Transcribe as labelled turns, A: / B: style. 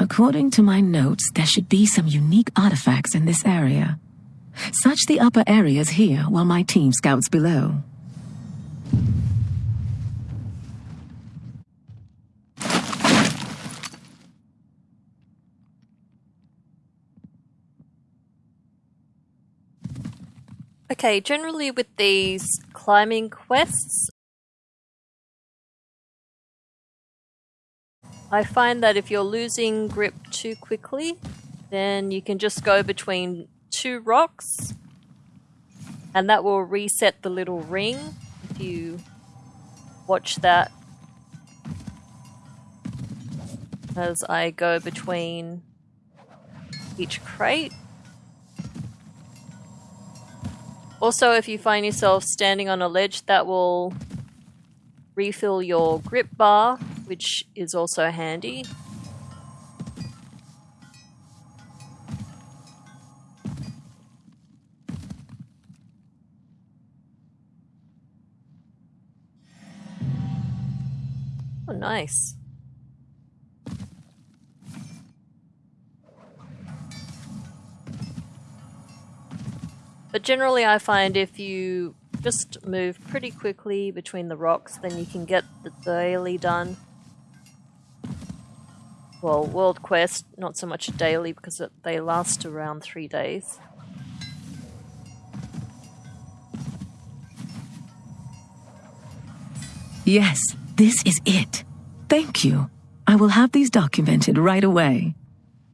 A: According to my notes, there should be some unique artifacts in this area. Search the upper areas here while my team scouts below.
B: Okay, generally with these climbing quests, I find that if you're losing grip too quickly, then you can just go between two rocks and that will reset the little ring if you watch that as I go between each crate. Also, if you find yourself standing on a ledge, that will refill your grip bar, which is also handy. Oh, nice. But generally I find if you just move pretty quickly between the rocks, then you can get the daily done. Well, World Quest, not so much a daily because it, they last around three days.
A: Yes, this is it. Thank you. I will have these documented right away.